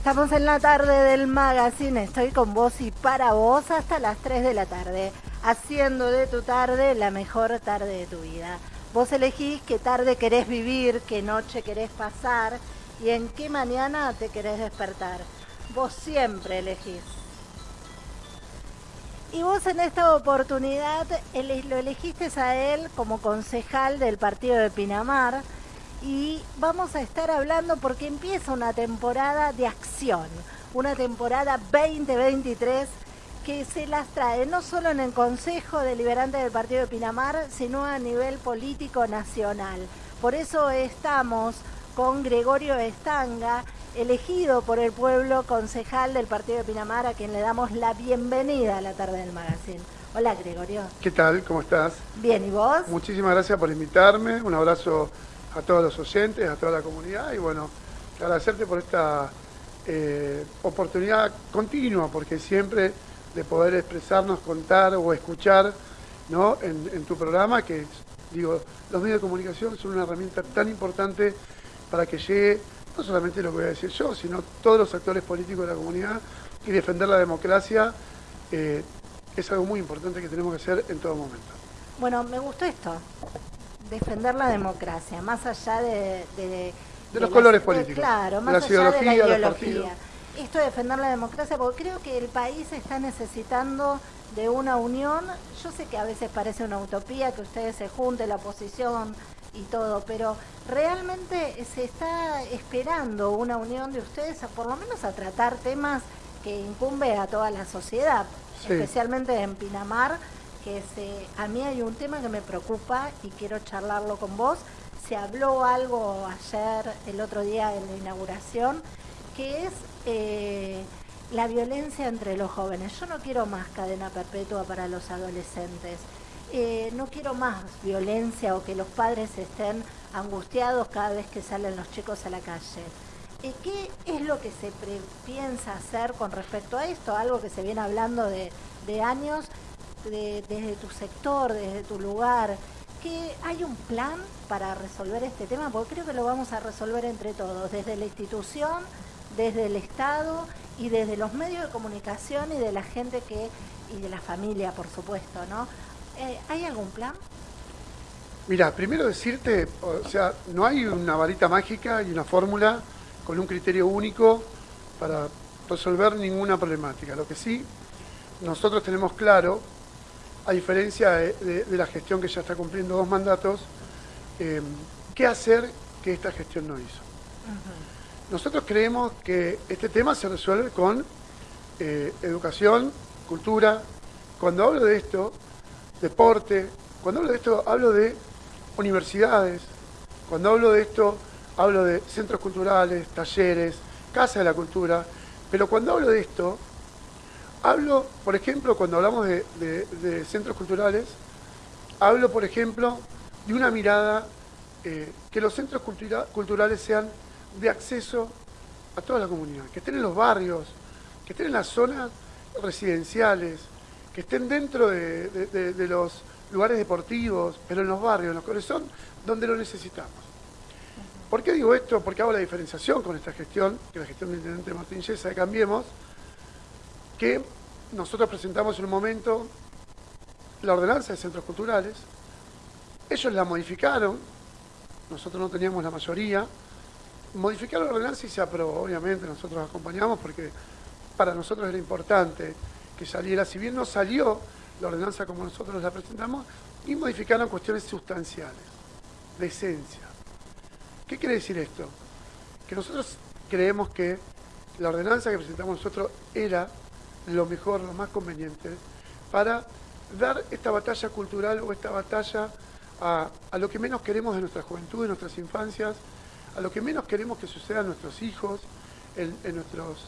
Estamos en la tarde del magazine, estoy con vos y para vos hasta las 3 de la tarde, haciendo de tu tarde la mejor tarde de tu vida. Vos elegís qué tarde querés vivir, qué noche querés pasar y en qué mañana te querés despertar. Vos siempre elegís. Y vos en esta oportunidad lo elegiste a él como concejal del partido de Pinamar y vamos a estar hablando porque empieza una temporada de acción, una temporada 2023 que se las trae no solo en el Consejo Deliberante del Partido de Pinamar, sino a nivel político nacional. Por eso estamos con Gregorio Estanga, elegido por el pueblo concejal del Partido de Pinamar, a quien le damos la bienvenida a la tarde del magazine. Hola Gregorio. ¿Qué tal? ¿Cómo estás? Bien, ¿y vos? Muchísimas gracias por invitarme. Un abrazo a todos los oyentes, a toda la comunidad y bueno, agradecerte por esta eh, oportunidad continua, porque siempre de poder expresarnos, contar o escuchar ¿no? en, tu programa, que digo, los medios de comunicación son una herramienta tan importante para que llegue no solamente lo que voy a decir yo, sino todos los actores políticos de la comunidad y defender la democracia eh, es algo muy importante que tenemos que hacer en todo momento. Bueno, me gustó esto, defender la democracia, más allá de... De, los colores políticos. Claro, más allá de la ideología. Esto de defender la democracia, porque creo que el país está necesitando de una unión. Yo sé que a veces parece una utopía que ustedes se junten, la oposición y todo, pero realmente se está esperando una unión de ustedes, por lo menos a tratar temas que incumbe a toda la sociedad, especialmente en Pinamar que se, a mí hay un tema que me preocupa y quiero charlarlo con vos. Se habló algo ayer, el otro día en la inauguración, que es eh, la violencia entre los jóvenes. Yo no quiero más cadena perpetua para los adolescentes. Eh, no quiero más violencia o que los padres estén angustiados cada vez que salen los chicos a la calle. Eh, ¿Qué es lo que se piensa hacer con respecto a esto? Algo que se viene hablando de, de años desde tu sector, desde tu lugar, que hay un plan para resolver este tema, porque creo que lo vamos a resolver entre todos, desde la institución, desde el Estado y desde los medios de comunicación y de la gente que, y de la familia, por supuesto, ¿no? Eh, ¿Hay algún plan? Mira, primero decirte, o sea, no hay una varita mágica y una fórmula con un criterio único para resolver ninguna problemática. Lo que sí, nosotros tenemos claro a diferencia de, la gestión que ya está cumpliendo dos mandatos, eh, ¿qué hacer que esta gestión no hizo? Nosotros creemos que este tema se resuelve con eh, educación, cultura. Cuando hablo de esto, deporte, cuando hablo de esto, hablo de universidades. Cuando hablo de esto, hablo de centros culturales, talleres, casa de la cultura. Pero cuando hablo de esto, Hablo, por ejemplo, cuando hablamos de, centros culturales, hablo, por ejemplo, de una mirada eh, que los centros culturales sean de acceso a toda la comunidad, que estén en los barrios, que estén en las zonas residenciales, que estén dentro de, los lugares deportivos, pero en los barrios, en los corazones, donde lo necesitamos. ¿Por qué digo esto? Porque hago la diferenciación con esta gestión, que la gestión del Intendente Martín Yesa de Cambiemos, que nosotros presentamos en un momento la ordenanza de centros culturales, ellos la modificaron, nosotros no teníamos la mayoría, modificaron la ordenanza y se aprobó, obviamente nosotros acompañamos porque para nosotros era importante que saliera, si bien no salió la ordenanza como nosotros la presentamos, y modificaron cuestiones sustanciales, de esencia. ¿Qué quiere decir esto? Que nosotros creemos que la ordenanza que presentamos nosotros era lo mejor, lo más conveniente, para dar esta batalla cultural o esta batalla a, lo que menos queremos de nuestra juventud, de nuestras infancias, a lo que menos queremos que suceda en nuestros hijos, en, nuestros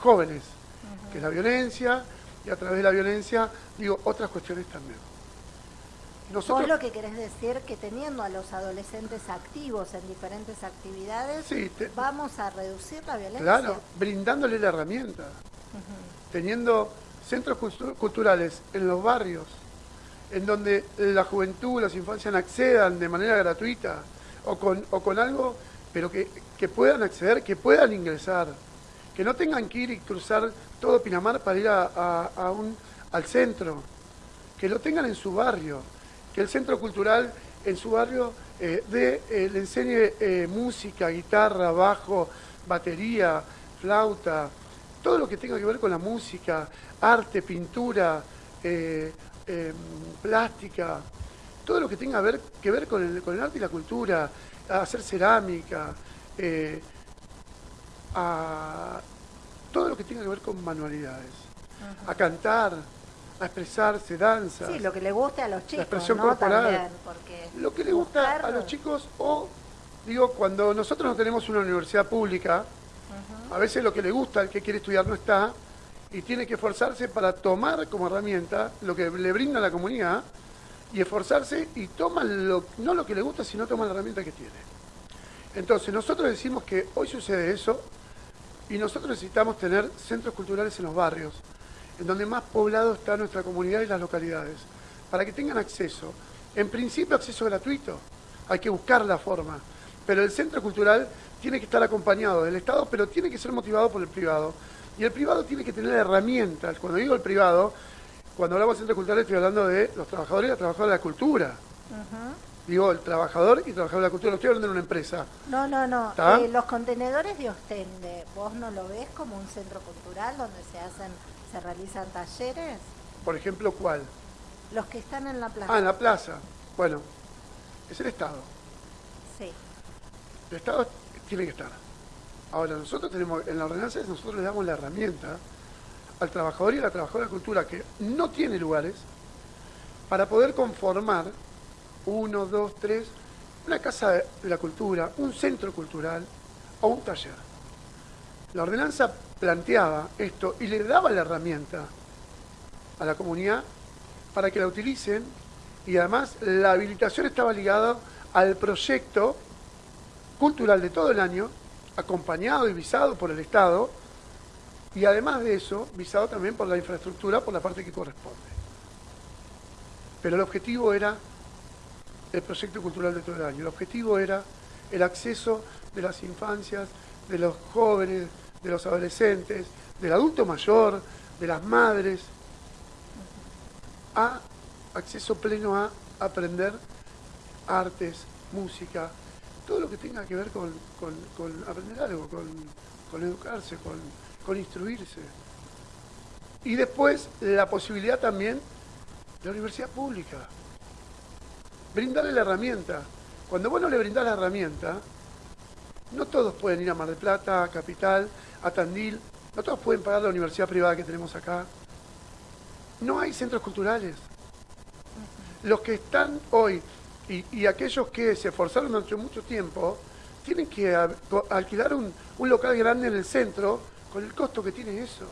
jóvenes, que es la violencia, y a través de la violencia, digo, otras cuestiones también. Nosotros, ¿Vos lo que querés decir que teniendo a los adolescentes activos en diferentes actividades, vamos a reducir la violencia? Claro, brindándole la herramienta teniendo centros culturales en los barrios, en donde la juventud, las infancias accedan de manera gratuita o con, o con algo, pero que, puedan acceder, que puedan ingresar, que no tengan que ir y cruzar todo Pinamar para ir a, un, al centro, que lo tengan en su barrio, que el centro cultural en su barrio eh, eh, le enseñe eh, música, guitarra, bajo, batería, flauta, todo lo que tenga que ver con la música, arte, pintura, em, plástica, todo lo que tenga que ver con el, con el arte y la cultura, hacer cerámica, a todo lo que tenga que ver con manualidades, a cantar, a expresarse, danza. Sí, lo que le guste a los chicos. La expresión corporal. lo que le gusta a los chicos, o digo, cuando nosotros no tenemos una universidad pública, a veces lo que le gusta al que quiere estudiar no está, y tiene que esforzarse para tomar como herramienta lo que le brinda la comunidad y esforzarse y toma lo, no lo que le gusta, sino toma la herramienta que tiene. Entonces, nosotros decimos que hoy sucede eso, y nosotros necesitamos tener centros culturales en los barrios, en donde más poblado está nuestra comunidad y las localidades, para que tengan acceso. En principio acceso gratuito, hay que buscar la forma, pero el centro cultural tiene que estar acompañado del Estado, pero tiene que ser motivado por el privado. Y el privado tiene que tener herramientas. Cuando digo el privado, cuando hablamos de centro cultural estoy hablando de los trabajadores y las trabajadoras de la cultura. Digo, el trabajador y trabajador de la cultura. No estoy hablando de una empresa. No, no, no. Eh, los contenedores de Ostende, ¿vos no lo ves como un centro cultural donde se hacen, se realizan talleres? Por ejemplo, ¿cuál? Los que están en la plaza. Ah, en la plaza. Bueno, es el Estado. Sí. El Estado tiene que estar. Ahora, nosotros tenemos, en la ordenanza, nosotros le damos la herramienta al trabajador y a la trabajadora de cultura que no tiene lugares para poder conformar uno, dos, tres, una casa de la cultura, un centro cultural o un taller. La ordenanza planteaba esto y le daba la herramienta a la comunidad para que la utilicen y además la habilitación estaba ligada al proyecto cultural de todo el año, acompañado y visado por el Estado y además de eso, visado también por la infraestructura, por la parte que corresponde. Pero el objetivo era el proyecto cultural de todo el año. El objetivo era el acceso de las infancias, de los jóvenes, de los adolescentes, del adulto mayor, de las madres, a acceso pleno a aprender artes, música, todo lo que tenga que ver con, aprender algo, con, educarse, con instruirse. Y después la posibilidad también de la universidad pública brindarle la herramienta. Cuando vos no le brindás la herramienta, no todos pueden ir a Mar del Plata, a Capital, a Tandil, no todos pueden pagar la universidad privada que tenemos acá. No hay centros culturales. Los que están hoy y, aquellos que se esforzaron durante mucho tiempo, tienen que alquilar un, local grande en el centro con el costo que tiene eso.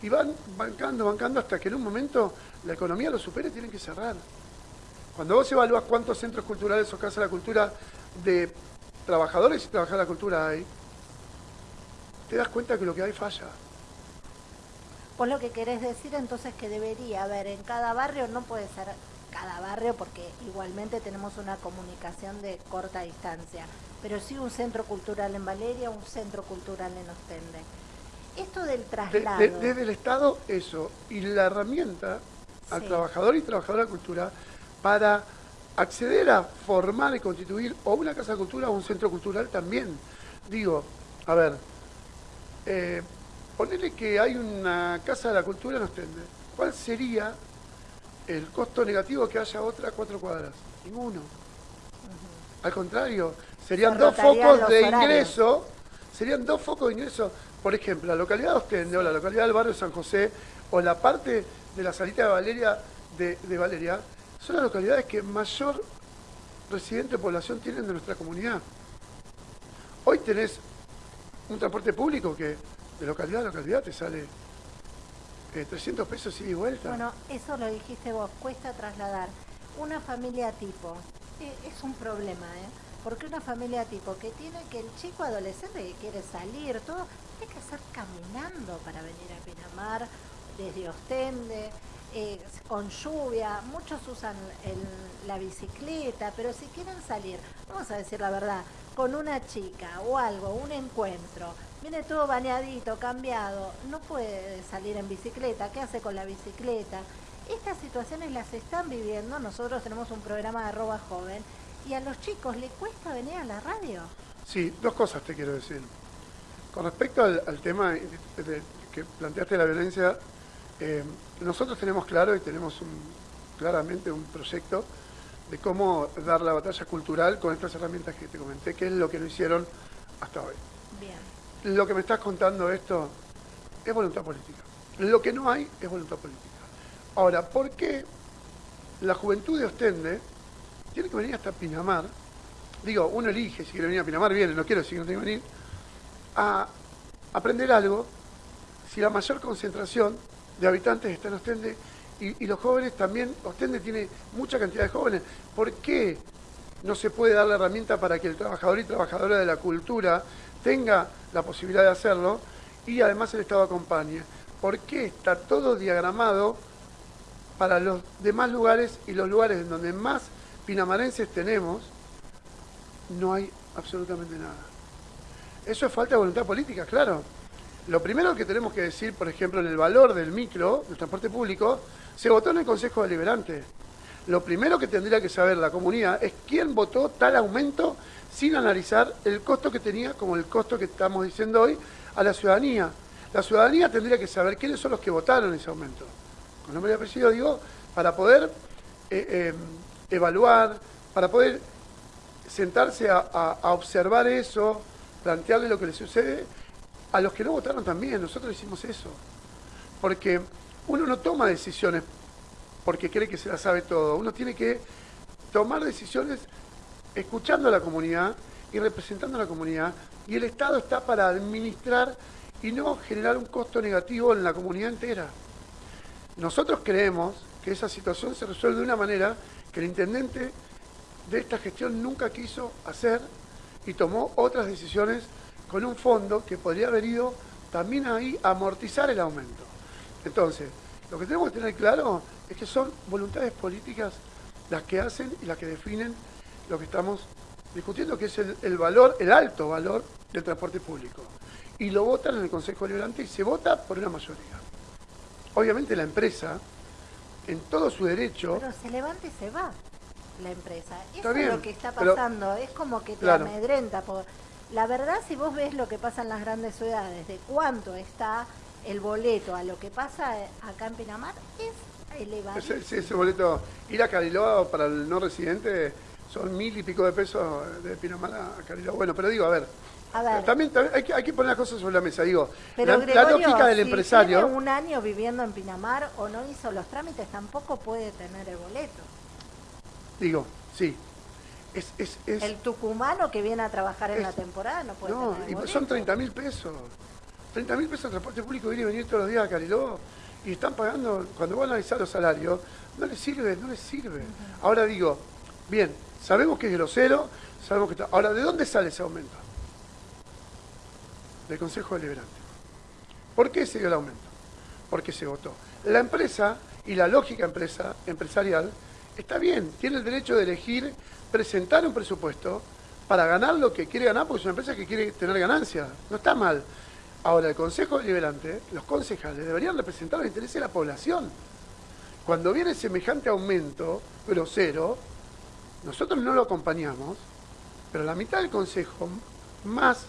Y van bancando, bancando hasta que en un momento la economía lo supere y tienen que cerrar. Cuando vos evalúas cuántos centros culturales o casas de la cultura de trabajadores y trabajadoras de la cultura hay, te das cuenta que lo que hay falla. Vos lo que querés decir entonces que debería haber en cada barrio, no puede ser cada barrio porque igualmente tenemos una comunicación de corta distancia, pero sí un centro cultural en Valeria, un centro cultural en Ostende. Esto del traslado... desde el Estado, eso, y la herramienta al trabajador y trabajadora de cultura para acceder a formar y constituir o una casa de cultura o un centro cultural también. Digo, a ver, eh, ponerle que hay una casa de la cultura en Ostende. ¿Cuál sería el costo negativo que haya otra cuatro cuadras? Ninguno. Al contrario, serían dos focos de ingreso, serían dos focos de ingreso. Por ejemplo, la localidad de Ostende o la localidad del barrio San José o la parte de la salita de Valeria, de Valeria, son las localidades que mayor residente de población tienen de nuestra comunidad. Hoy tenés un transporte público que de localidad a localidad te sale 300 eh, pesos y vuelta. Bueno, eso lo dijiste vos, cuesta trasladar. Una familia tipo, eh, es un problema, ¿eh? Porque una familia tipo que tiene que el chico adolescente que quiere salir, todo, tiene que hacer caminando para venir a Pinamar, desde Ostende, eh, con lluvia, muchos usan la bicicleta, pero si quieren salir, vamos a decir la verdad, con una chica o algo, un encuentro, viene todo bañadito, cambiado, no puede salir en bicicleta, ¿qué hace con la bicicleta? Estas situaciones las están viviendo, nosotros tenemos un programa de arroba joven, y a los chicos les cuesta venir a la radio. Sí, dos cosas te quiero decir. Con respecto al, tema que planteaste la violencia, eh, nosotros tenemos claro y tenemos claramente un proyecto de cómo dar la batalla cultural con estas herramientas que te comenté, que es lo que no hicieron hasta hoy. Bien. Lo que me estás contando esto es voluntad política. Lo que no hay es voluntad política. Ahora, ¿por qué la juventud de Ostende tiene que venir hasta Pinamar? Digo, uno elige si quiere venir a Pinamar, viene, no quiero que no tiene que venir, a aprender algo si la mayor concentración de habitantes está en Ostende y, los jóvenes también, Ostende tiene mucha cantidad de jóvenes. ¿Por qué no se puede dar la herramienta para que el trabajador y trabajadora de la cultura tenga la posibilidad de hacerlo y además el Estado acompañe? ¿Por qué está todo diagramado para los demás lugares y los lugares en donde más pinamarenses tenemos? No hay absolutamente nada. Eso es falta de voluntad política, claro. Lo primero que tenemos que decir, por ejemplo, en el valor del micro, del transporte público, se votó en el Consejo Deliberante. Lo primero que tendría que saber la comunidad es quién votó tal aumento sin analizar el costo que tenía, como el costo que estamos diciendo hoy, a la ciudadanía. La ciudadanía tendría que saber quiénes son los que votaron ese aumento. Con nombre y apellido digo, para poder eh, eh, evaluar, para poder sentarse a observar eso, plantearle lo que le sucede a los que no votaron también, nosotros hicimos eso. Porque uno no toma decisiones porque cree que se la sabe todo. Uno tiene que tomar decisiones escuchando a la comunidad y representando a la comunidad. Y el Estado está para administrar y no generar un costo negativo en la comunidad entera. Nosotros creemos que esa situación se resuelve de una manera que el intendente de esta gestión nunca quiso hacer y tomó otras decisiones con un fondo que podría haber ido también ahí a amortizar el aumento. Entonces, lo que tenemos que tener claro es que son voluntades políticas las que hacen y las que definen lo que estamos discutiendo, que es el, valor, el alto valor del transporte público. Y lo votan en el Consejo Deliberante y se vota por una mayoría. Obviamente la empresa, en todo su derecho... Pero se levanta y se va la empresa. Eso es lo que está pasando. es como que te amedrenta. Por, la verdad, si vos ves lo que pasa en las grandes ciudades, de cuánto está el boleto a lo que pasa acá en Pinamar, es elevado. Ese, ese, boleto, ir a Cariloa para el no residente son mil y pico de pesos de Pinamar a Cariloa. Bueno, pero digo, a ver, También, hay, que, hay, que, poner las cosas sobre la mesa. Digo, la, lógica del empresario. Tiene un año viviendo en Pinamar o no hizo los trámites, tampoco puede tener el boleto. Digo, sí, el tucumano que viene a trabajar en la temporada no puede No, y son 30 mil pesos. 30 mil pesos de transporte público viene a venir todos los días a Cariló y están pagando, cuando van a analizar los salarios, no les sirve, no les sirve. Ahora digo, bien, sabemos que es grosero, sabemos que está... Ahora, ¿de dónde sale ese aumento? Del Consejo Deliberante. ¿Por qué se dio el aumento? Porque se votó. La empresa y la lógica empresa, empresarial está bien, tiene el derecho de elegir presentar un presupuesto para ganar lo que quiere ganar, porque es una empresa que quiere tener ganancias. No está mal. Ahora, el Consejo Deliberante, los concejales, deberían representar los intereses de la población. Cuando viene semejante aumento grosero, nosotros no lo acompañamos, pero la mitad del Consejo, más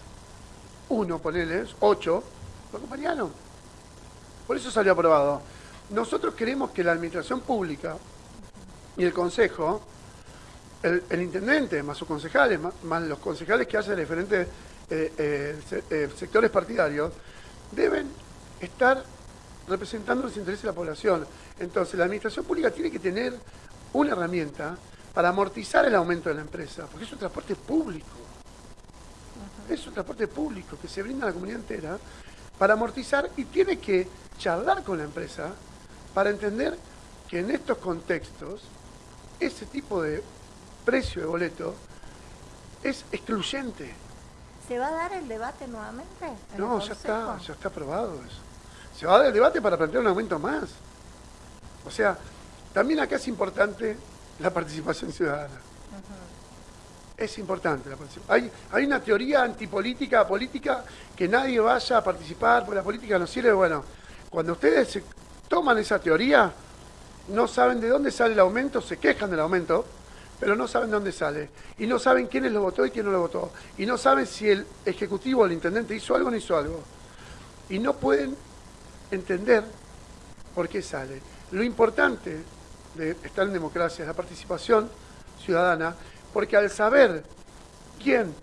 uno, ponele, ocho, lo acompañaron. Por eso salió aprobado. Nosotros queremos que la Administración Pública y el Consejo el, intendente, más sus concejales, más, los concejales que hacen diferentes eh, eh, eh, sectores partidarios, deben estar representando los intereses de la población. Entonces, la administración pública tiene que tener una herramienta para amortizar el aumento de la empresa, porque es un transporte público. Es un transporte público que se brinda a la comunidad entera para amortizar y tiene que charlar con la empresa para entender que en estos contextos ese tipo de precio de boleto es excluyente. ¿Se va a dar el debate nuevamente? No, ya está, ya está aprobado eso. Se va a dar el debate para plantear un aumento más. O sea, también acá es importante la participación ciudadana. es importante la participación. Hay, una teoría antipolítica, política, que nadie vaya a participar porque la política no sirve. Bueno, cuando ustedes toman esa teoría, no saben de dónde sale el aumento, se quejan del aumento, pero no saben de dónde sale. Y no saben quiénes lo votó y quién no lo votó. Y no saben si el ejecutivo o el intendente hizo algo o no hizo algo. Y no pueden entender por qué sale. Lo importante de estar en democracia es la participación ciudadana, porque al saber quién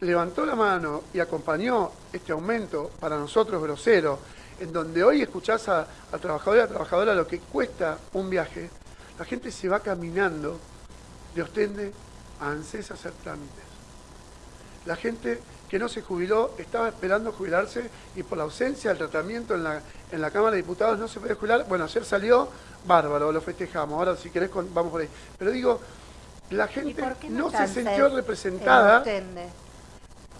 levantó la mano y acompañó este aumento para nosotros grosero, en donde hoy escuchás a, a trabajador y a trabajadora lo que cuesta un viaje, la gente se va caminando de Ostende a ANSES a hacer trámites. La gente que no se jubiló estaba esperando jubilarse y por la ausencia del tratamiento en la, en la Cámara de Diputados no se puede jubilar. Bueno, ayer salió, bárbaro, lo festejamos. Ahora si querés vamos por ahí. Pero digo, la gente no, se sintió representada.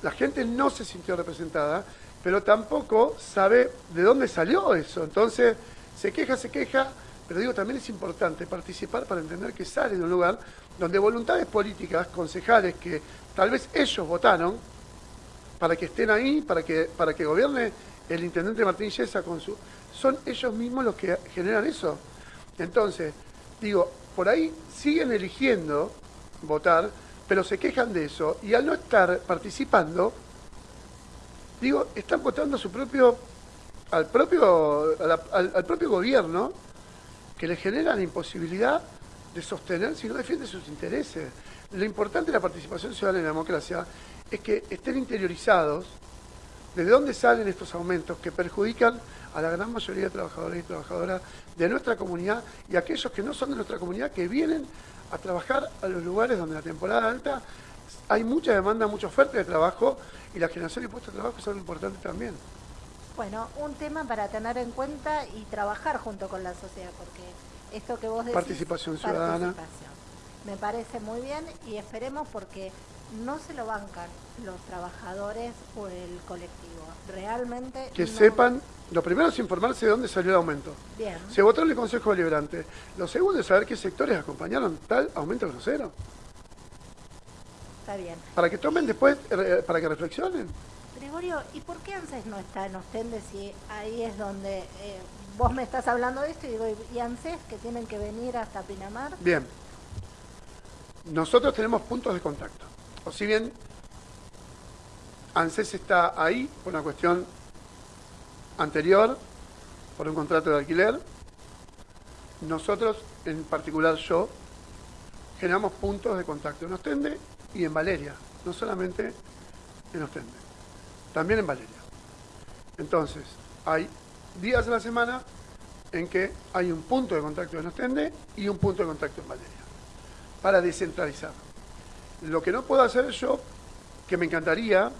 La gente no se sintió representada, pero tampoco sabe de dónde salió eso. Entonces, se queja, se queja, pero digo, también es importante participar para entender que sale de un lugar donde voluntades políticas, concejales que tal vez ellos votaron para que estén ahí, para que, para que gobierne el intendente Martín Yesa con su... Son ellos mismos los que generan eso. Entonces, digo, por ahí siguen eligiendo votar, pero se quejan de eso y al no estar participando, digo, están votando a su propio, al propio, al, propio gobierno que le genera la imposibilidad de sostener si no defiende sus intereses. Lo importante de la participación ciudadana en la democracia es que estén interiorizados desde dónde salen estos aumentos que perjudican a la gran mayoría de trabajadores y trabajadoras de nuestra comunidad y aquellos que no son de nuestra comunidad que vienen a trabajar a los lugares donde la temporada alta hay mucha demanda, mucha oferta de trabajo y la generación de puestos de trabajo son importantes también. Bueno, un tema para tener en cuenta y trabajar junto con la sociedad, porque esto que vos decís... Participación ciudadana. Me parece muy bien y esperemos porque no se lo bancan los trabajadores o el colectivo. Realmente... Que sepan lo primero es informarse de dónde salió el aumento. Bien. Se votó en el Consejo Deliberante. Lo segundo es saber qué sectores acompañaron tal aumento grosero. Está bien. Para que tomen después, eh, para que reflexionen. Gregorio, ¿y por qué ANSES no está en Ostende si ahí es donde eh, vos me estás hablando de esto y digo, ¿y ANSES que tienen que venir hasta Pinamar? Bien. Nosotros tenemos puntos de contacto. O si bien ANSES está ahí por una cuestión anterior por un contrato de alquiler. Nosotros, en particular yo, generamos puntos de contacto en Ostende y en Valeria, no solamente en Ostende, también en Valeria. Entonces, hay días de la semana en que hay un punto de contacto en Ostende y un punto de contacto en Valeria, para descentralizar. Lo que no puedo hacer yo, que me encantaría,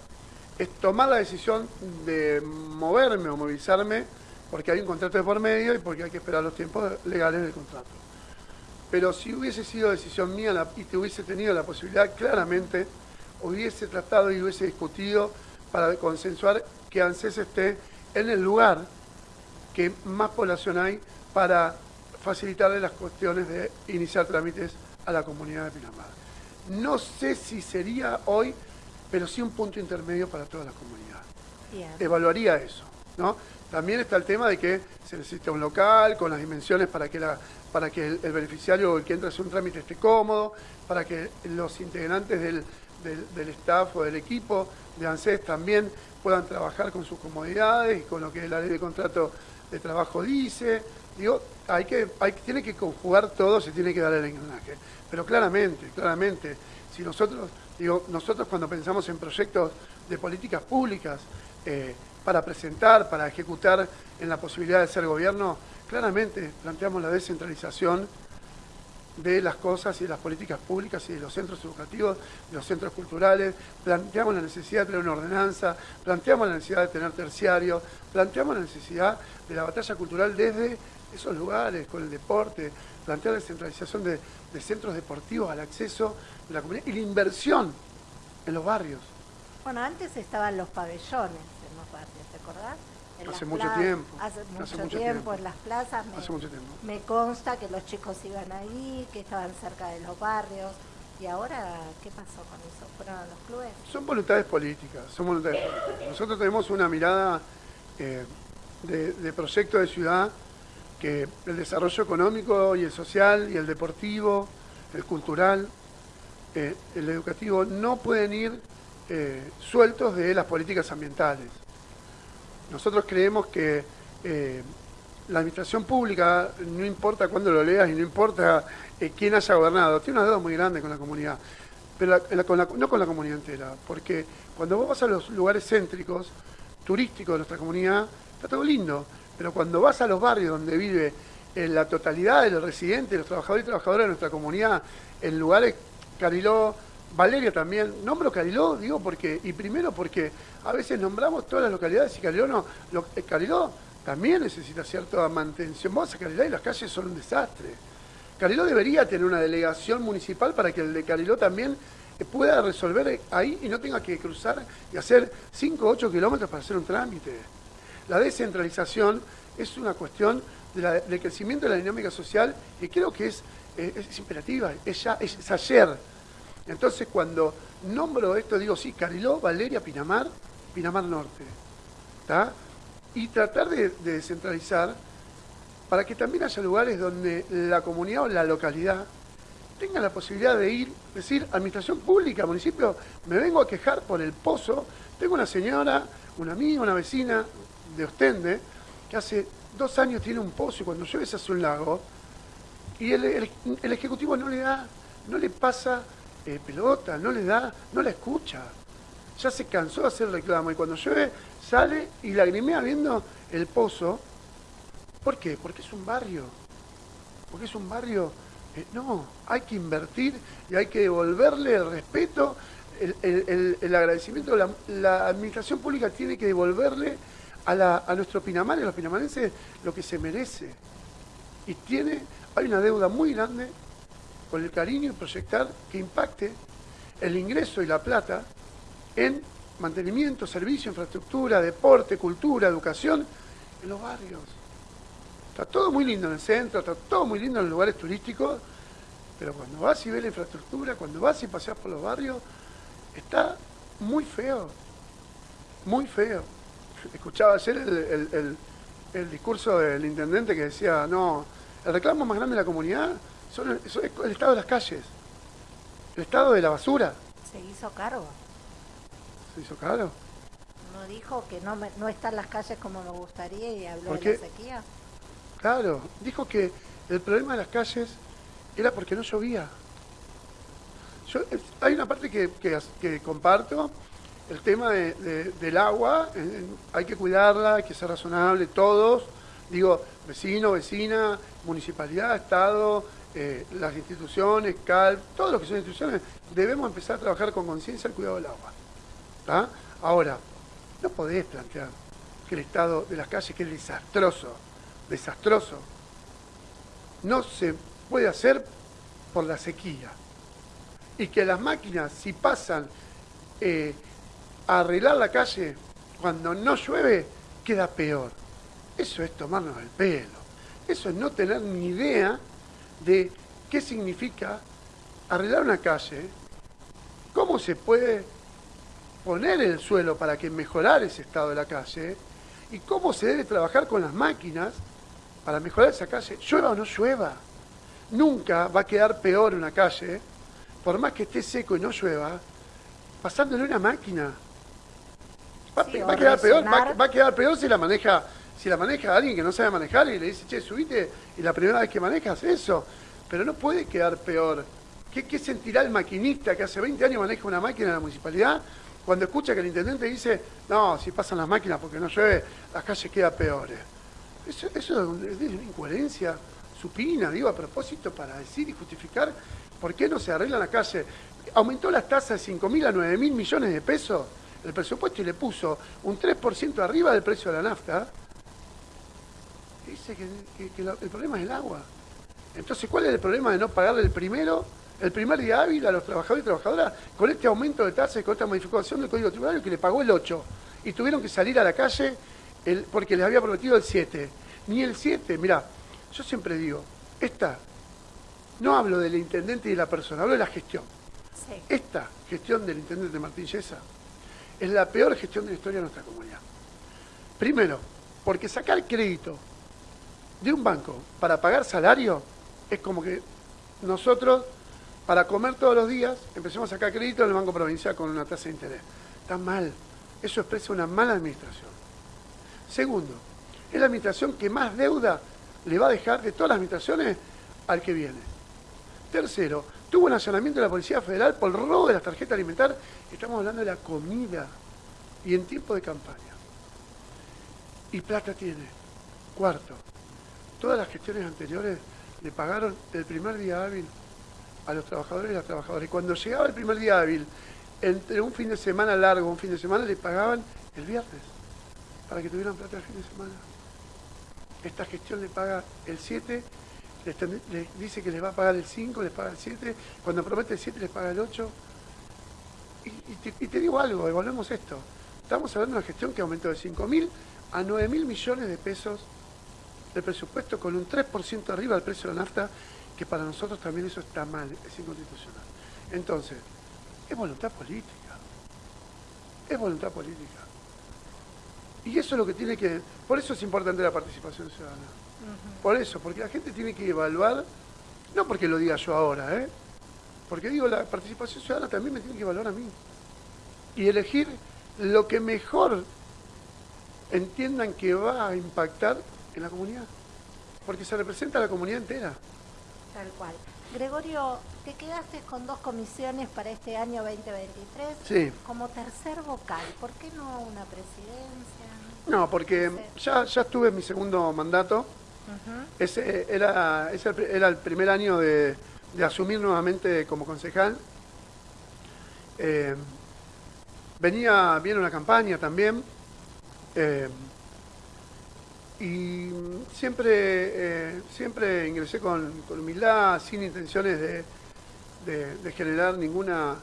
es tomar la decisión de moverme o movilizarme porque hay un contrato de por medio y porque hay que esperar los tiempos legales del contrato. Pero si hubiese sido decisión mía y te hubiese tenido la posibilidad, claramente hubiese tratado y hubiese discutido para consensuar que ANSES esté en el lugar que más población hay para facilitarle las cuestiones de iniciar trámites a la comunidad de Pinamar. No sé si sería hoy pero sí un punto intermedio para toda la comunidad. Evaluaría eso, ¿no? También está el tema de que se necesita un local con las dimensiones para que, la, para que el, beneficiario o el que entra a hacer un trámite esté cómodo, para que los integrantes del, del, staff o del equipo de ANSES también puedan trabajar con sus comodidades y con lo que la ley de contrato de trabajo dice. Digo, hay que, hay, tiene que conjugar todo, se tiene que dar el engranaje. Pero claramente, claramente, si nosotros Digo, nosotros cuando pensamos en proyectos de políticas públicas eh, para presentar, para ejecutar en la posibilidad de ser gobierno, claramente planteamos la descentralización de las cosas y de las políticas públicas y de los centros educativos, de los centros culturales, planteamos la necesidad de tener una ordenanza, planteamos la necesidad de tener terciario, planteamos la necesidad de la batalla cultural desde esos lugares, con el deporte, plantear la descentralización de, de centros deportivos al acceso de la comunidad y la inversión en los barrios. Bueno, antes estaban los pabellones en los barrios, ¿te acordás? hace mucho tiempo. Hace mucho, tiempo, en las plazas. Me, hace mucho tiempo. Me consta que los chicos iban ahí, que estaban cerca de los barrios. ¿Y ahora qué pasó con eso? ¿Fueron los clubes? Son voluntades políticas, son voluntades políticas. Nosotros tenemos una mirada eh, de, proyecto de ciudad que el desarrollo económico y el social y el deportivo, el cultural, eh, el educativo no pueden ir eh, sueltos de las políticas ambientales. Nosotros creemos que la administración pública, no importa cuándo lo leas y no importa quién haya gobernado, tiene una deuda muy grande con la comunidad, pero no con la comunidad entera, porque cuando vos vas a los lugares céntricos, turísticos de nuestra comunidad, está todo lindo, pero cuando vas a los barrios donde vive la totalidad de los residentes, los trabajadores y trabajadoras de nuestra comunidad, en lugares, Cariló, Valeria también, nombro Cariló, digo porque, y primero porque a veces nombramos todas las localidades y Cariló no, eh, Cariló también necesita cierta mantención. Vos a Cariló y las calles son un desastre. Cariló debería tener una delegación municipal para que el de Cariló también pueda resolver ahí y no tenga que cruzar y hacer 5 o 8 kilómetros para hacer un trámite. La descentralización es una cuestión del crecimiento de la dinámica social y creo que es, es, imperativa, es, ya, es, ayer. Entonces cuando nombro esto digo, sí, Cariló, Valeria, Pinamar, Pinamar Norte. Y tratar de, de descentralizar para que también haya lugares donde la comunidad o la localidad tenga la posibilidad de ir, decir, administración pública, municipio, me vengo a quejar por el pozo, tengo una señora, una amiga, una vecina de Ostende, que hace dos años tiene un pozo y cuando llueve se hace un lago, y el, Ejecutivo no le da, no le pasa eh, pelota, no le da, no la escucha. Ya se cansó de hacer reclamo y cuando llueve sale y lagrimea viendo el pozo. ¿Por qué? Porque es un barrio. Porque es un barrio eh, no, hay que invertir y hay que devolverle el respeto, el, agradecimiento. La, la, administración pública tiene que devolverle a, nuestro Pinamar, a los pinamarenses, lo que se merece. Y tiene, hay una deuda muy grande con el cariño y proyectar que impacte el ingreso y la plata en mantenimiento, servicio, infraestructura, deporte, cultura, educación en los barrios. Está todo muy lindo en el centro, está todo muy lindo en los lugares turísticos, pero cuando vas y ves la infraestructura, cuando vas y paseas por los barrios, está muy feo, muy feo. Escuchaba ayer el, discurso del intendente que decía, no, el reclamo más grande de la comunidad son el, es el estado de las calles, el estado de la basura. Se hizo cargo. ¿Se hizo cargo? ¿No dijo que no, no están las calles como nos gustaría y habló de la sequía? Claro, dijo que el problema de las calles era porque no llovía. hay una parte que, comparto, el tema del agua, hay que cuidarla, hay que ser razonable, todos, digo, vecino, vecina, municipalidad, Estado, eh, las instituciones, CAL, todos los que son instituciones, debemos empezar a trabajar con conciencia el cuidado del agua. Ahora, no podés plantear que el estado de las calles, que es desastroso, desastroso, no se puede hacer por la sequía. Y que las máquinas, si pasan eh, arreglar la calle cuando no llueve, queda peor. Eso es tomarnos el pelo. Eso es no tener ni idea de qué significa arreglar una calle, cómo se puede poner el suelo para que mejorar ese estado de la calle y cómo se debe trabajar con las máquinas para mejorar esa calle, llueva o no llueva. Nunca va a quedar peor una calle, por más que esté seco y no llueva, pasándole una máquina. Va, a quedar peor, va, a quedar peor si la maneja, si la maneja alguien que no sabe manejar y le dice, che, subite, y la primera vez que manejas eso. Pero no puede quedar peor. ¿Qué, ¿Qué, sentirá el maquinista que hace 20 años maneja una máquina en la municipalidad cuando escucha que el intendente dice, no, si pasan las máquinas porque no llueve, las calles quedan peores? Eso, es una incoherencia supina, digo, a propósito, para decir y justificar por qué no se arregla la calle. Aumentó las tasas de 5 mil a 9 mil millones de pesos el presupuesto y le puso un 3% arriba del precio de la nafta. dice que, el problema es el agua. Entonces, ¿cuál es el problema de no pagarle el primero, el primer día hábil a los trabajadores y trabajadoras con este aumento de tasas y con esta modificación del Código Tributario que le pagó el 8? Y tuvieron que salir a la calle porque les había prometido el 7. Ni el 7, mira, yo siempre digo, esta, no hablo del intendente y de la persona, hablo de la gestión. Esta gestión del intendente Martín Yesa es la peor gestión de la historia de nuestra comunidad. Primero, porque sacar crédito de un banco para pagar salario es como que nosotros, para comer todos los días, empecemos a sacar crédito en el Banco Provincial con una tasa de interés. Está mal. Eso expresa una mala administración. Segundo, es la administración que más deuda le va a dejar de todas las administraciones al que viene. Tercero, tuvo un accionamiento de la Policía Federal por el robo de las tarjetas alimentarias. Estamos hablando de la comida y en tiempo de campaña. Y plata tiene. Cuarto, todas las gestiones anteriores le pagaron el primer día hábil a los trabajadores y las trabajadoras. Y cuando llegaba el primer día hábil, entre un fin de semana largo, un fin de semana, le pagaban el viernes para que tuvieran plata el fin de semana. Esta gestión le paga el 7, les, dice que les va a pagar el 5, les paga el 7, cuando promete el 7 les paga el 8. Y, te, digo algo, evaluemos esto. Estamos hablando de una gestión que aumentó de 5 mil a 9 mil millones de pesos el presupuesto con un 3% arriba del precio de la nafta, que para nosotros también eso está mal, es inconstitucional. Entonces, es voluntad política. Es voluntad política. Y eso es lo que tiene que... Por eso es importante la participación ciudadana. Por eso, porque la gente tiene que evaluar, no porque lo diga yo ahora, ¿eh? porque digo, la participación ciudadana también me tiene que evaluar a mí. Y elegir lo que mejor entiendan que va a impactar en la comunidad, porque se representa a la comunidad entera. Tal cual. Gregorio, te quedaste con dos comisiones para este año 2023. Sí. Como tercer vocal, ¿por qué no una presidencia? No, porque ya, ya estuve en mi segundo mandato. Ese era, ese era el primer año de, asumir nuevamente como concejal. Eh, venía bien una campaña también. Eh, y siempre, eh, siempre ingresé con, humildad, sin intenciones de, generar ninguna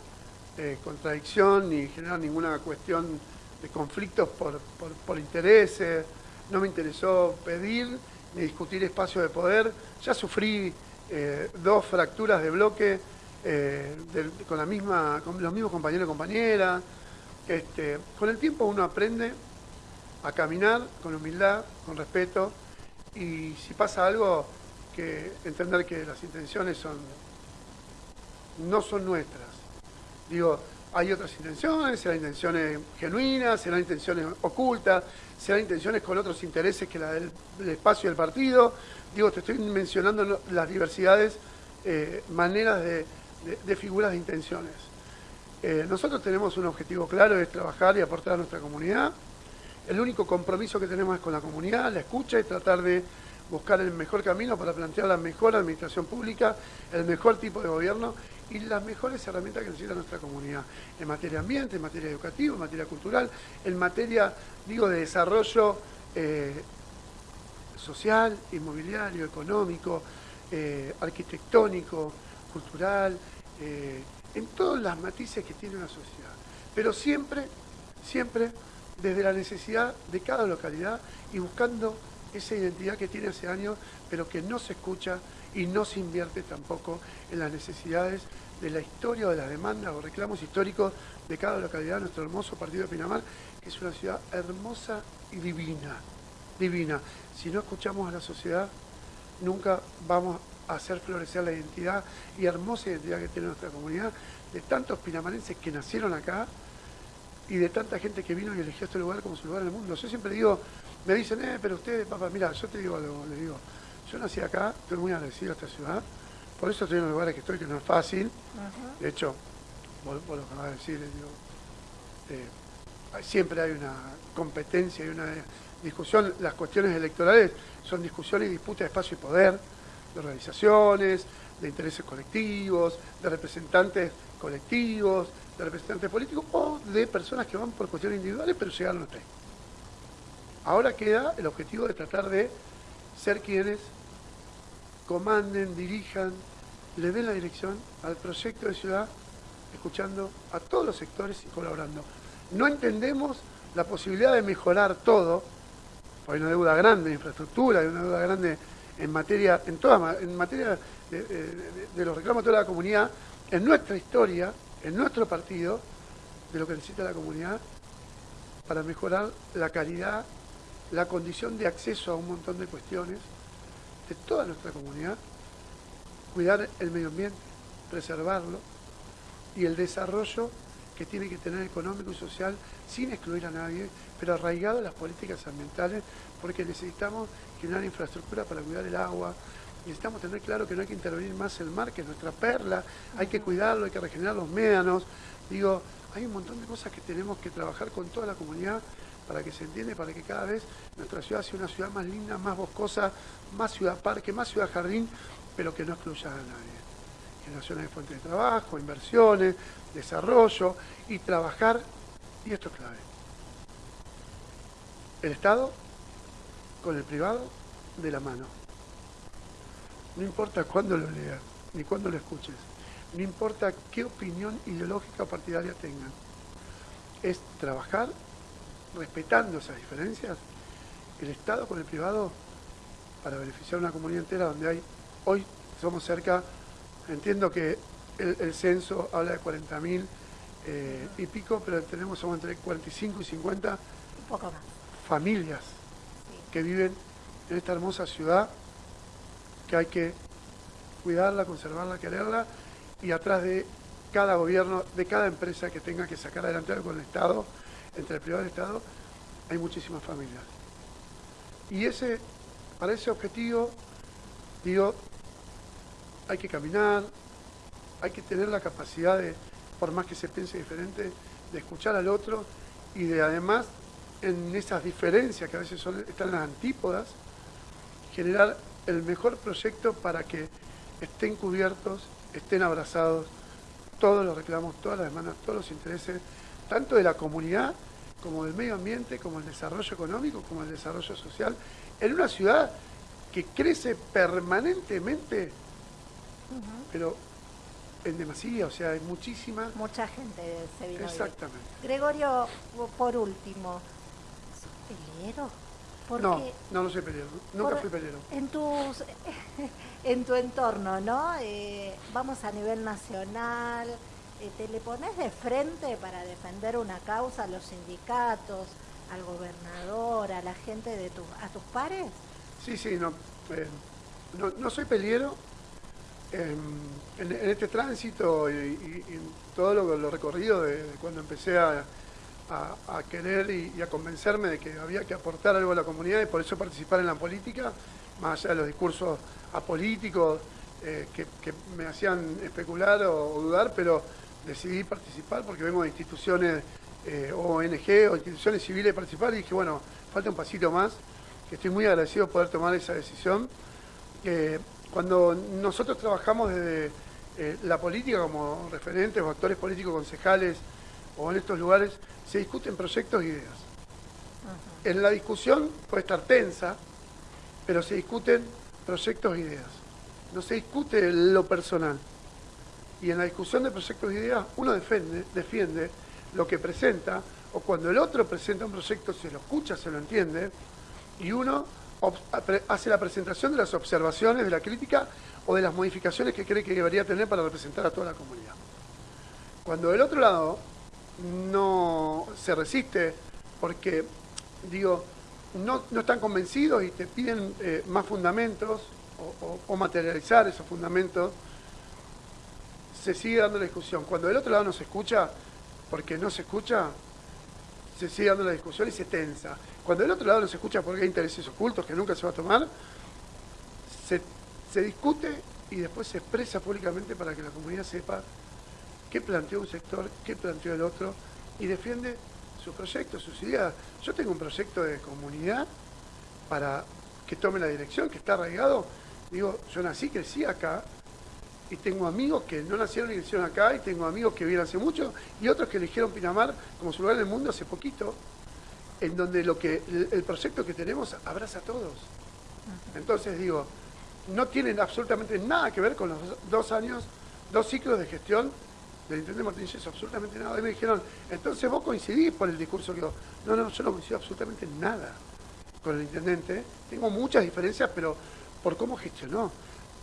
eh, contradicción ni generar ninguna cuestión de conflictos por, por, intereses. No me interesó pedir ni discutir espacio de poder. Ya sufrí eh, dos fracturas de bloque con, la misma, con los mismos compañeros y compañeras. Este, con el tiempo uno aprende a caminar con humildad, con respeto, y si pasa algo, que entender que las intenciones son no son nuestras. Digo, hay otras intenciones, serán intenciones genuinas, serán intenciones ocultas, serán intenciones con otros intereses que la del, espacio del partido. Digo, te estoy mencionando las diversidades, eh, maneras de, figuras de intenciones. Eh, nosotros tenemos un objetivo claro, es trabajar y aportar a nuestra comunidad. El único compromiso que tenemos es con la comunidad, la escucha y tratar de buscar el mejor camino para plantear la mejor administración pública, el mejor tipo de gobierno y las mejores herramientas que necesita nuestra comunidad en materia ambiente, en materia educativa, en materia cultural, en materia, digo, de desarrollo eh, social, inmobiliario, económico, eh, arquitectónico, cultural, eh, en todas las matices que tiene una sociedad. Pero siempre, siempre desde la necesidad de cada localidad y buscando esa identidad que tiene hace años, pero que no se escucha y no se invierte tampoco en las necesidades de la historia o de las demandas o reclamos históricos de cada localidad, nuestro hermoso partido de Pinamar, que es una ciudad hermosa y divina, divina. Si no escuchamos a la sociedad, nunca vamos a hacer florecer la identidad y hermosa identidad que tiene nuestra comunidad, de tantos pinamarenses que nacieron acá, y de tanta gente que vino y eligió este lugar como su lugar en el mundo. Yo siempre digo, me dicen, eh, pero usted, papá, mira, yo te digo algo, le digo, yo nací acá, estoy muy agradecido a esta ciudad, por eso estoy en los lugares que estoy, que no es fácil. De hecho, vos, lo que vas a decir, digo, eh, siempre hay una competencia y una discusión, las cuestiones electorales son discusiones y disputas de espacio y poder, de organizaciones, de intereses colectivos, de representantes colectivos, de representantes políticos o de personas que van por cuestiones individuales pero llegaron hasta ahí. Ahora queda el objetivo de tratar de ser quienes comanden, dirijan, le den la dirección al proyecto de ciudad, escuchando a todos los sectores y colaborando. No entendemos la posibilidad de mejorar todo, hay una deuda grande de infraestructura, hay una deuda grande en materia, en toda, en materia de, de los reclamos de toda la comunidad, en nuestra historia, en nuestro partido, de lo que necesita la comunidad para mejorar la calidad, la condición de acceso a un montón de cuestiones de toda nuestra comunidad, cuidar el medio ambiente, preservarlo y el desarrollo que tiene que tener económico y social sin excluir a nadie, pero arraigado a las políticas ambientales, porque necesitamos generar infraestructura para cuidar el agua, necesitamos tener claro que no hay que intervenir más el mar, que es nuestra perla, hay que cuidarlo, hay que regenerar los médanos. Digo, hay un montón de cosas que tenemos que trabajar con toda la comunidad para que se entienda, para que cada vez nuestra ciudad sea una ciudad más linda, más boscosa, más ciudad parque, más ciudad jardín, pero que no excluya a nadie. Generaciones de fuentes de trabajo, inversiones, desarrollo y trabajar, y esto es clave, el Estado con el privado de la mano. No importa cuándo lo leas, ni cuándo lo escuches, no importa qué opinión ideológica partidaria tengan. Es trabajar respetando esas diferencias, el Estado con el privado, para beneficiar a una comunidad entera donde hay, hoy somos cerca, entiendo que el, censo habla de 40.000 eh, y pico, pero tenemos somos entre 45 y 50 familias que viven en esta hermosa ciudad que hay que cuidarla, conservarla, quererla y atrás de cada gobierno, de cada empresa que tenga que sacar adelante algo con el Estado, entre el privado y el Estado, hay muchísimas familias. Y ese, para ese objetivo, digo, hay que caminar, hay que tener la capacidad de, por más que se piense diferente, de escuchar al otro y de además, en esas diferencias que a veces son, están las antípodas, generar el mejor proyecto para que estén cubiertos, estén abrazados todos los reclamos, todas las demandas, todos los intereses, tanto de la comunidad como del medio ambiente, como el desarrollo económico, como el desarrollo social, en una ciudad que crece permanentemente, pero en demasía, o sea, hay muchísima... Mucha gente se vino Exactamente. Gregorio, por último, ¿sos no, no, no soy peleero, nunca fui peleero. En, tus, en tu entorno, ¿no? Eh, vamos a nivel nacional, ¿te le pones de frente para defender una causa a los sindicatos, al gobernador, a la gente de tu, a tus pares? Sí, sí, no, eh, no, soy peleero. Em, en, este tránsito y, todo lo, lo recorrido de cuando empecé a a, querer y, a convencerme de que había que aportar algo a la comunidad y por eso participar en la política, más allá de los discursos apolíticos eh, que, me hacían especular o, dudar, pero decidí participar porque vengo de instituciones eh, ONG o instituciones civiles participar y dije, bueno, falta un pasito más, que estoy muy agradecido poder tomar esa decisión. cuando nosotros trabajamos desde eh, la política como referentes o actores políticos, concejales, o en estos lugares se discuten proyectos e ideas. En la discusión puede estar tensa, pero se discuten proyectos e ideas. No se discute lo personal. Y en la discusión de proyectos e ideas uno defiende, lo que presenta, o cuando el otro presenta un proyecto se lo escucha, se lo entiende, y uno hace la presentación de las observaciones, de la crítica o de las modificaciones que cree que debería tener para representar a toda la comunidad. Cuando del otro lado no se resiste porque, digo, no, están convencidos y te piden eh, más fundamentos o, materializar esos fundamentos, se sigue dando la discusión. Cuando del otro lado no se escucha, porque no se escucha, se sigue dando la discusión y se tensa. Cuando del otro lado no se escucha porque hay intereses ocultos que nunca se va a tomar, se, discute y después se expresa públicamente para que la comunidad sepa qué planteó un sector, qué planteó el otro, y defiende sus proyectos, sus ideas. Yo tengo un proyecto de comunidad para que tome la dirección, que está arraigado. Digo, yo nací, crecí acá, y tengo amigos que no nacieron y crecieron acá, y tengo amigos que viven hace mucho, y otros que eligieron Pinamar como su lugar en el mundo hace poquito, en donde lo que el proyecto que tenemos abraza a todos. Entonces digo, no tienen absolutamente nada que ver con los dos años, dos ciclos de gestión del intendente Martínez absolutamente nada. Y me dijeron, entonces vos coincidís por el discurso que yo. No, no, yo no coincido absolutamente nada con el intendente. Tengo muchas diferencias, pero por cómo gestionó.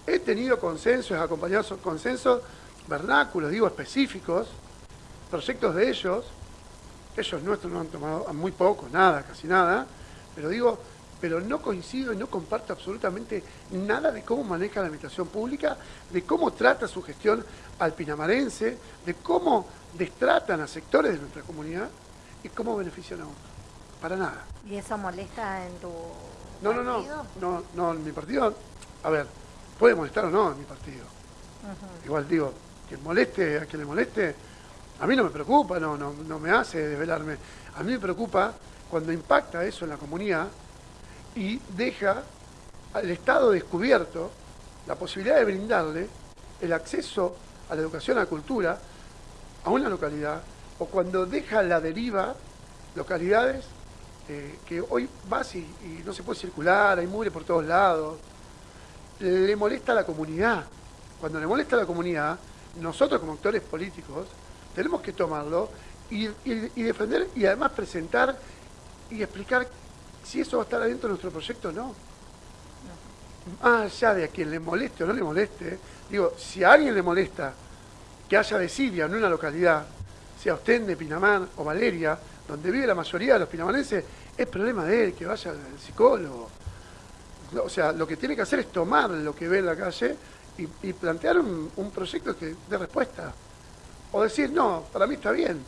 He tenido consensos, acompañado consensos vernáculos, digo, específicos, proyectos de ellos, ellos nuestros no han tomado muy poco, nada, casi nada, pero digo, pero no coincido y no comparto absolutamente nada de cómo maneja la administración pública, de cómo trata su gestión al pinamarense, de cómo destratan a sectores de nuestra comunidad y cómo benefician a otros. Para nada. ¿Y eso molesta en tu no, partido? No, no, no, no, en mi partido, a ver, puede molestar o no en mi partido. Igual digo, que moleste a quien le moleste, a mí no me preocupa, no, no, no me hace desvelarme. A mí me preocupa cuando impacta eso en la comunidad y deja al Estado descubierto la posibilidad de brindarle el acceso a la educación, a la cultura, a una localidad, o cuando deja la deriva localidades eh, que hoy vas y, y, no se puede circular, hay mugre por todos lados, le molesta a la comunidad. Cuando le molesta a la comunidad, nosotros como actores políticos tenemos que tomarlo y, y defender y además presentar y explicar si eso va a estar adentro de nuestro proyecto o no. Más allá de a quien le moleste o no le moleste, digo, si a alguien le molesta que haya desidia en una localidad, sea Ostende, Pinamar o Valeria, donde vive la mayoría de los pinamarenses, es problema de él, que vaya al psicólogo. O sea, lo que tiene que hacer es tomar lo que ve en la calle y, plantear un, proyecto que dé respuesta. O decir, no, para mí está bien.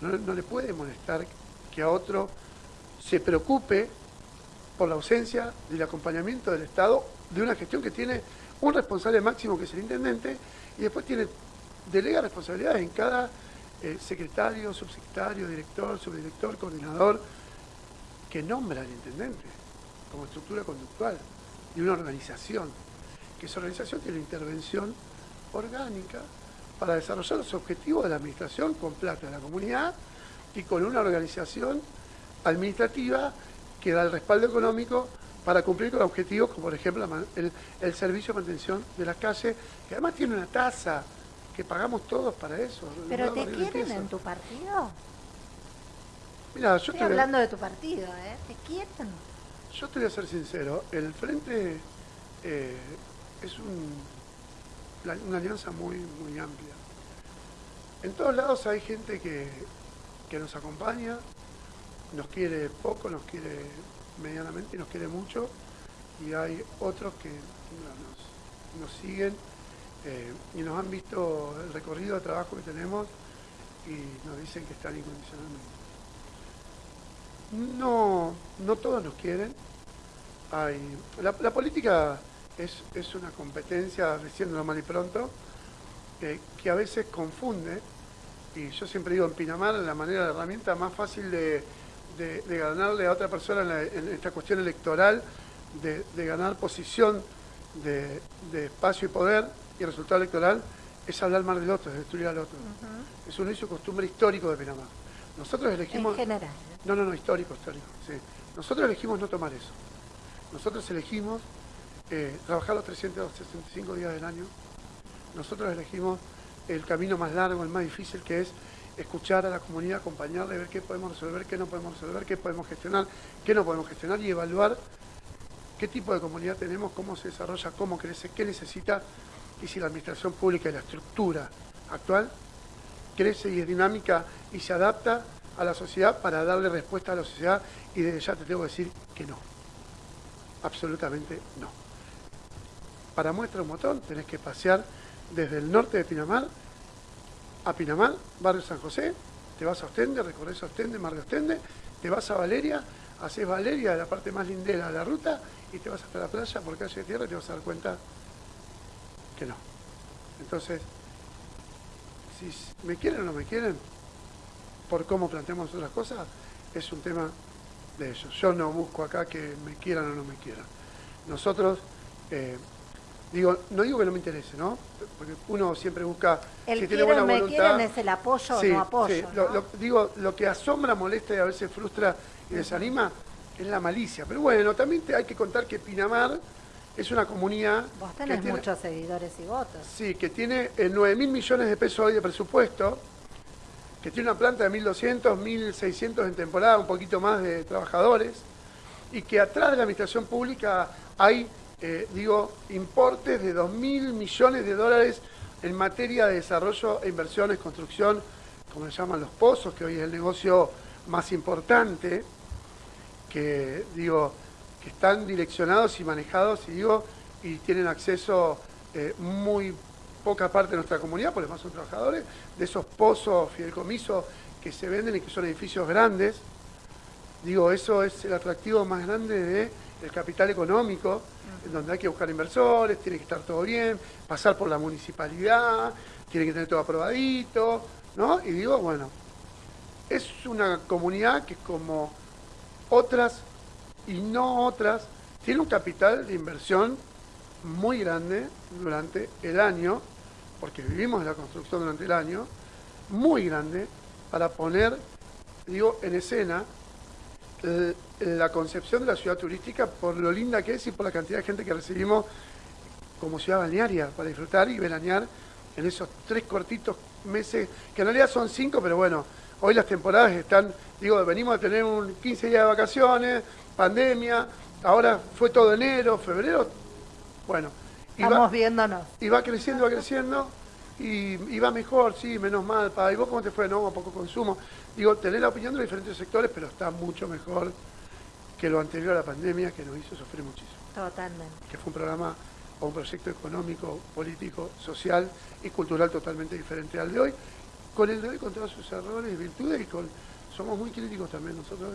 No, no le puede molestar que a otro se preocupe por la ausencia del acompañamiento del Estado de una gestión que tiene un responsable máximo que es el intendente y después tiene delega responsabilidades en cada eh, secretario, subsecretario, director, subdirector, coordinador que nombra al intendente como estructura conductual de una organización, que esa organización tiene intervención orgánica para desarrollar los objetivos de la administración con plata de la comunidad y con una organización administrativa que da el respaldo económico para cumplir con objetivos como por ejemplo el, el servicio de mantención de las calles, que además tiene una tasa que pagamos todos para eso. ¿Pero te quieren en tu partido? Mira, yo Estoy hablando de tu partido, ¿eh? ¿Te quieren? Yo te voy a ser sincero, el Frente eh, es una alianza muy, muy amplia. En todos lados hay gente que, que nos acompaña, nos quiere poco, nos quiere medianamente y nos quiere mucho, y hay otros que nos, nos siguen eh, y nos han visto el recorrido de trabajo que tenemos y nos dicen que están incondicionalmente. No, no todos nos quieren. Hay, la, política es, es, una competencia, diciéndolo mal y pronto, eh, que a veces confunde, y yo siempre digo en Pinamar, la manera de herramienta más fácil de, de, ganarle a otra persona en, esta cuestión electoral, de, de ganar posición de, espacio y poder y resultado electoral, es hablar mal del otro, es destruir al otro. Es un hecho costumbre histórico de Pinamar. Nosotros elegimos... En general. No, no, no, histórico, histórico, sí. Nosotros elegimos no tomar eso. Nosotros elegimos eh, trabajar los 365 días del año. Nosotros elegimos el camino más largo, el más difícil, que es escuchar a la comunidad, acompañarle, ver qué podemos resolver, qué no podemos resolver, qué podemos gestionar, qué no podemos gestionar y evaluar qué tipo de comunidad tenemos, cómo se desarrolla, cómo crece, qué necesita y si la administración pública y la estructura actual crece y es dinámica y se adapta a la sociedad para darle respuesta a la sociedad y desde ya te tengo que decir que no. Absolutamente no. Para muestra un botón tenés que pasear desde el norte de Pinamar a Pinamar, barrio San José, te vas a Ostende, recorres Ostende, Mar de Ostende, te vas a Valeria, haces Valeria, la parte más lindera de la ruta, y te vas hasta la playa por calle de tierra y te vas a dar cuenta que no. Entonces, si me quieren o no me quieren, por cómo planteamos otras cosas, es un tema de ellos. Yo no busco acá que me quieran o no me quieran. Nosotros, eh, digo, no digo que no me interese, ¿no? Porque uno siempre busca, el si tiene buena me voluntad... es el apoyo o no apoyo, sí. digo, lo que asombra, molesta y a veces frustra y desanima es la malicia. Pero bueno, también hay que contar que Pinamar es una comunidad... Vos tenés muchos seguidores y votos. Sí, que tiene 9 eh, mil millones de pesos hoy de presupuesto, que tiene una planta de 1.200, 1.600 en temporada, un poquito más de trabajadores, y que atrás de la administración pública hay, eh, digo, importes de 2.000 millones de dólares en materia de desarrollo e inversiones, construcción, como se llaman los pozos, que hoy es el negocio más importante, que digo, que están direccionados y manejados, y digo, y tienen acceso eh, muy poca parte de nuestra comunidad, porque más son trabajadores, de esos pozos fideicomisos que se venden y que son edificios grandes. Digo, eso es el atractivo más grande del capital económico, en donde hay que buscar inversores, tiene que estar todo bien, pasar por la municipalidad, tiene que tener todo aprobadito, ¿no? Y digo, bueno, es una comunidad que como otras y no otras, tiene un capital de inversión muy grande durante el año, porque vivimos en la construcción durante el año, muy grande para poner, digo, en escena la concepción de la ciudad turística por lo linda que es y por la cantidad de gente que recibimos como ciudad balnearia para disfrutar y veranear en esos tres cortitos meses, que en realidad son cinco, pero bueno, hoy las temporadas están, digo, venimos a tener un 15 días de vacaciones, pandemia, ahora fue todo enero, febrero, bueno. Estamos viéndonos. Y va creciendo, va creciendo, y, va mejor, sí, menos mal. Pa. ¿Y vos cómo te fue? No, a poco consumo. Digo, tener la opinión de los diferentes sectores, pero está mucho mejor que lo anterior a la pandemia, que nos hizo sufrir muchísimo. Totalmente. Que fue un programa o un proyecto económico, político, social y cultural totalmente diferente al de hoy, con el de hoy con todos sus errores y virtudes y con somos muy críticos también nosotros,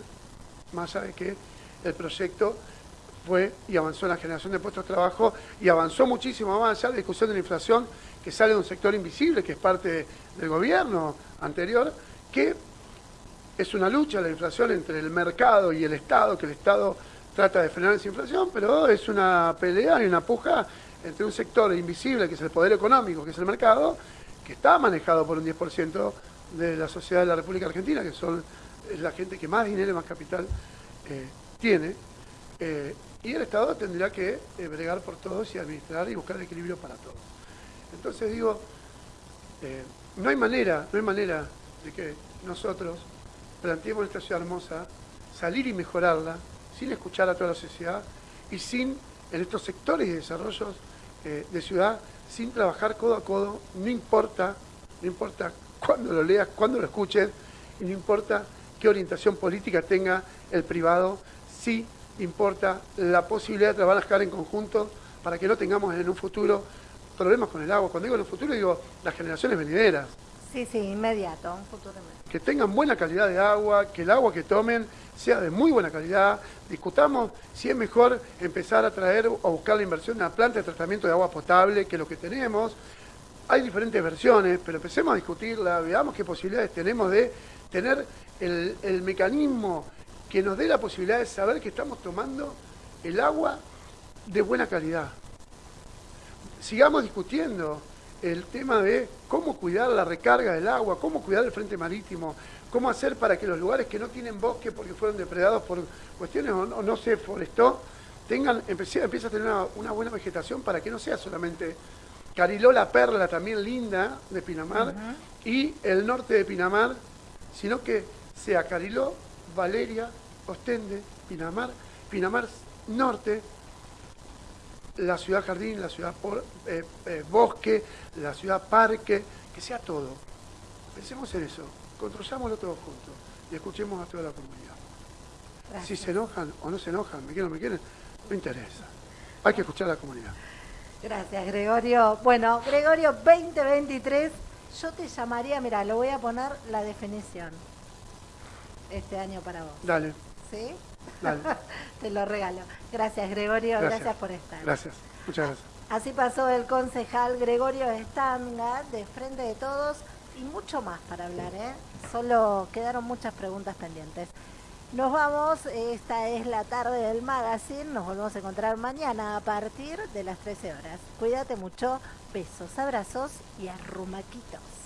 más allá de que el proyecto fue y avanzó en la generación de puestos de trabajo y avanzó muchísimo más allá la discusión de la inflación que sale de un sector invisible, que es parte del gobierno anterior, que es una lucha la inflación entre el mercado y el Estado, que el Estado trata de frenar esa inflación, pero es una pelea y una puja entre un sector invisible, que es el poder económico, que es el mercado, que está manejado por un 10% de la sociedad de la República Argentina, que son la gente que más dinero y más capital eh, tiene, eh, y el Estado tendrá que eh, bregar por todos y administrar y buscar el equilibrio para todos. Entonces digo, no hay manera, no hay manera de que nosotros planteemos esta ciudad hermosa, salir y mejorarla, sin escuchar a toda la sociedad y sin, en estos sectores y desarrollos de ciudad, sin trabajar codo a codo, no importa, no importa cuándo lo leas, cuándo lo escuches, y no importa qué orientación política tenga el privado, sí importa la posibilidad de trabajar en conjunto para que no tengamos en un futuro problemas con el agua. Cuando digo en un futuro digo las generaciones venideras. Sí, sí, inmediato, un futuro inmediato. Que tengan buena calidad de agua, que el agua que tomen sea de muy buena calidad. Discutamos si es mejor empezar a traer o buscar la inversión de una planta de tratamiento de agua potable que lo que tenemos. Hay diferentes versiones, pero empecemos a discutirla, veamos qué posibilidades tenemos de tener el, el mecanismo que nos dé la posibilidad de saber que estamos tomando el agua de buena calidad. Sigamos discutiendo el tema de cómo cuidar la recarga del agua, cómo cuidar el frente marítimo, cómo hacer para que los lugares que no tienen bosque porque fueron depredados por cuestiones o no, se forestó, tengan, empieza, a tener una, buena vegetación para que no sea solamente Cariló la Perla, también linda, de Pinamar, y el norte de Pinamar, sino que sea Cariló, Valeria, Ostende, Pinamar, Pinamar Norte, la ciudad jardín, la ciudad eh, eh, bosque, la ciudad parque, que sea todo. Pensemos en eso, construyámoslo todos juntos y escuchemos a toda la comunidad. Si se enojan o no se enojan, me quieren o me quieren, no interesa. Hay que escuchar a la comunidad. Gracias, Gregorio. Bueno, Gregorio 2023, yo te llamaría, mira, lo voy a poner la definición este año para vos. Dale. ¿Sí? Dale. te lo regalo. Gracias, Gregorio. Gracias. por estar. Gracias. Muchas gracias. Así pasó el concejal Gregorio Estanga de Frente de Todos y mucho más para hablar, ¿eh? Solo quedaron muchas preguntas pendientes. Nos vamos, esta es la tarde del magazine, nos volvemos a encontrar mañana a partir de las 13 horas. Cuídate mucho, besos, abrazos y arrumaquitos.